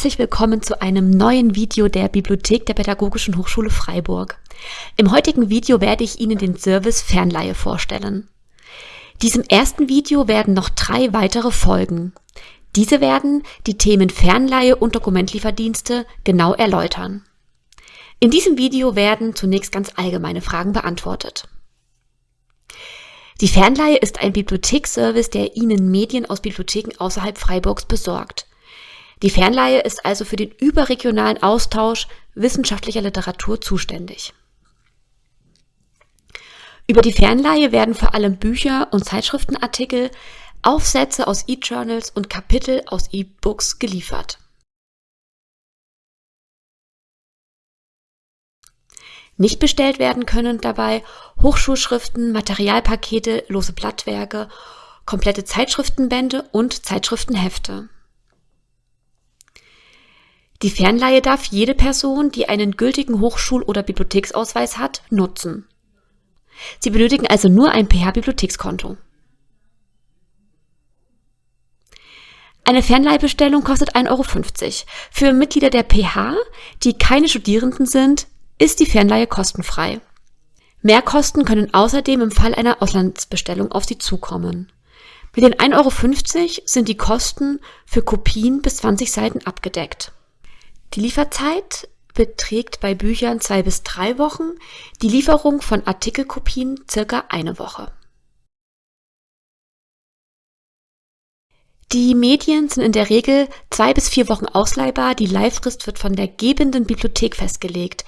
Herzlich willkommen zu einem neuen Video der Bibliothek der Pädagogischen Hochschule Freiburg. Im heutigen Video werde ich Ihnen den Service Fernleihe vorstellen. Diesem ersten Video werden noch drei weitere folgen. Diese werden die Themen Fernleihe und Dokumentlieferdienste genau erläutern. In diesem Video werden zunächst ganz allgemeine Fragen beantwortet. Die Fernleihe ist ein Bibliotheksservice, der Ihnen Medien aus Bibliotheken außerhalb Freiburgs besorgt. Die Fernleihe ist also für den überregionalen Austausch wissenschaftlicher Literatur zuständig. Über die Fernleihe werden vor allem Bücher und Zeitschriftenartikel, Aufsätze aus E-Journals und Kapitel aus E-Books geliefert. Nicht bestellt werden können dabei Hochschulschriften, Materialpakete, lose Blattwerke, komplette Zeitschriftenbände und Zeitschriftenhefte. Die Fernleihe darf jede Person, die einen gültigen Hochschul- oder Bibliotheksausweis hat, nutzen. Sie benötigen also nur ein PH-Bibliothekskonto. Eine Fernleihbestellung kostet 1,50 Euro. Für Mitglieder der PH, die keine Studierenden sind, ist die Fernleihe kostenfrei. Mehrkosten können außerdem im Fall einer Auslandsbestellung auf Sie zukommen. Mit den 1,50 Euro sind die Kosten für Kopien bis 20 Seiten abgedeckt. Die Lieferzeit beträgt bei Büchern zwei bis drei Wochen, die Lieferung von Artikelkopien circa eine Woche. Die Medien sind in der Regel zwei bis vier Wochen ausleihbar. Die Leihfrist wird von der gebenden Bibliothek festgelegt.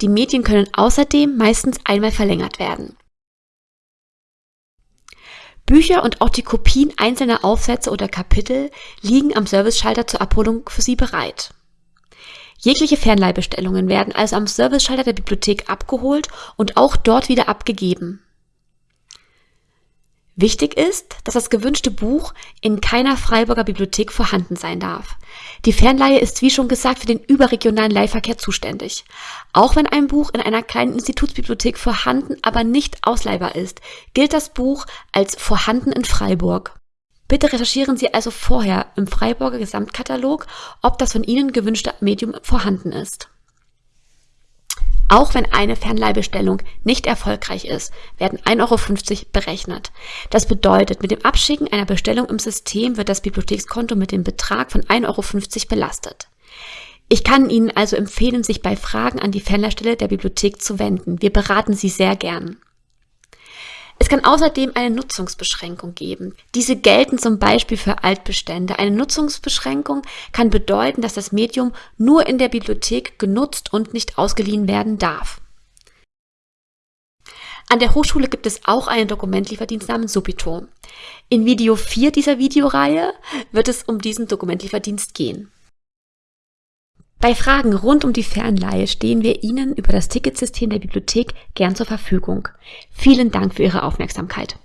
Die Medien können außerdem meistens einmal verlängert werden. Bücher und auch die Kopien einzelner Aufsätze oder Kapitel liegen am Serviceschalter zur Abholung für Sie bereit. Jegliche Fernleihbestellungen werden also am Serviceschalter der Bibliothek abgeholt und auch dort wieder abgegeben. Wichtig ist, dass das gewünschte Buch in keiner Freiburger Bibliothek vorhanden sein darf. Die Fernleihe ist wie schon gesagt für den überregionalen Leihverkehr zuständig. Auch wenn ein Buch in einer kleinen Institutsbibliothek vorhanden, aber nicht ausleihbar ist, gilt das Buch als vorhanden in Freiburg. Bitte recherchieren Sie also vorher im Freiburger Gesamtkatalog, ob das von Ihnen gewünschte Medium vorhanden ist. Auch wenn eine Fernleihbestellung nicht erfolgreich ist, werden 1,50 Euro berechnet. Das bedeutet, mit dem Abschicken einer Bestellung im System wird das Bibliothekskonto mit dem Betrag von 1,50 Euro belastet. Ich kann Ihnen also empfehlen, sich bei Fragen an die Fernleihstelle der Bibliothek zu wenden. Wir beraten Sie sehr gern. Es kann außerdem eine Nutzungsbeschränkung geben. Diese gelten zum Beispiel für Altbestände. Eine Nutzungsbeschränkung kann bedeuten, dass das Medium nur in der Bibliothek genutzt und nicht ausgeliehen werden darf. An der Hochschule gibt es auch einen Dokumentlieferdienst namens Subito. In Video 4 dieser Videoreihe wird es um diesen Dokumentlieferdienst gehen. Bei Fragen rund um die Fernleihe stehen wir Ihnen über das Ticketsystem der Bibliothek gern zur Verfügung. Vielen Dank für Ihre Aufmerksamkeit.